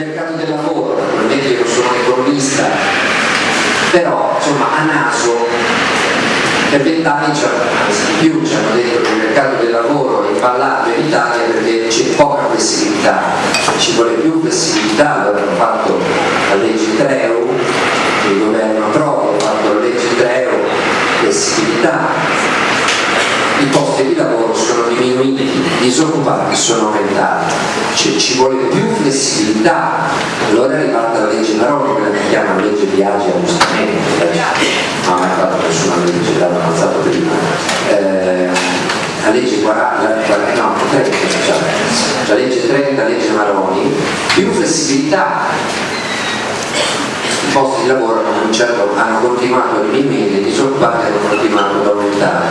mercato del lavoro, naturalmente io non sono economista, però insomma a naso per vent'anni, anzi di più, ci hanno detto che il mercato del lavoro è impallato in Italia perché c'è poca flessibilità, ci vuole più flessibilità, hanno fatto la legge 3 euro, il governo Prodi ha fatto la legge 3 euro, flessibilità, i posti di lavoro sono diminuiti, i disoccupati sono aumentati, cioè, ci vuole più flessibilità, allora è arrivata la legge Maroni, quella che chiama legge di Agia giustamente, non ha mai fatto nessuna legge, l'hanno avanzato prima. Eh, la legge 40, no, 30, la legge 30, la legge Maroni, più flessibilità, i posti di lavoro hanno, cominciato, hanno continuato a diminuire, i disoccupati hanno continuato ad aumentare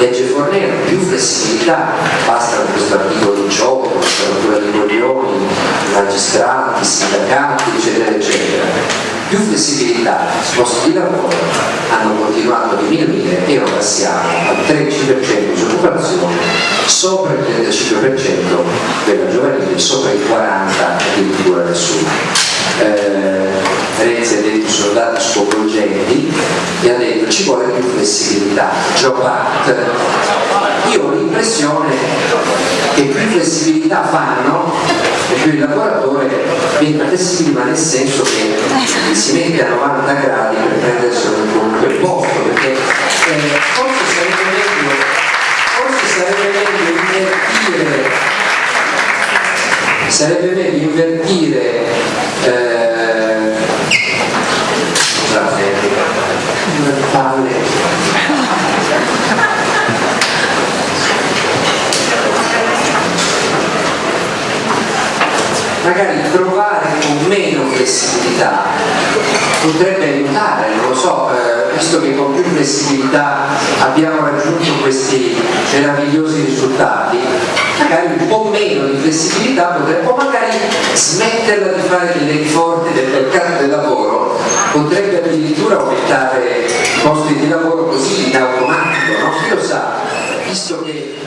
legge Fornero, più flessibilità, basta con questo articolo 18, la struttura di coglioni, magistrati, sindacati, eccetera, eccetera. Più flessibilità, posti di lavoro hanno continuato a diminuire e ora siamo al 13% di disoccupazione, sopra il 35% della giovanile, sopra il 40% addirittura del sud. Eh, Renzi ha detto sono sconvolgenti e ha detto ci vuole più flessibilità, Joe. Io ho l'impressione che più flessibilità fanno e più il lavoratore viene flessibile nel senso che si mette a 90 gradi per prenderselo in quel posto perché eh, forse sarebbe meglio forse sarebbe meglio invertire sarebbe meglio invertire eh, magari provare con meno flessibilità potrebbe aiutare, non lo so, eh, visto che con più flessibilità abbiamo raggiunto questi meravigliosi risultati, magari un po' meno di flessibilità potrebbe, magari smetterla di fare delle riforme del mercato del lavoro potrebbe addirittura aumentare i posti di lavoro così in automatico, no? Chi lo sa, visto che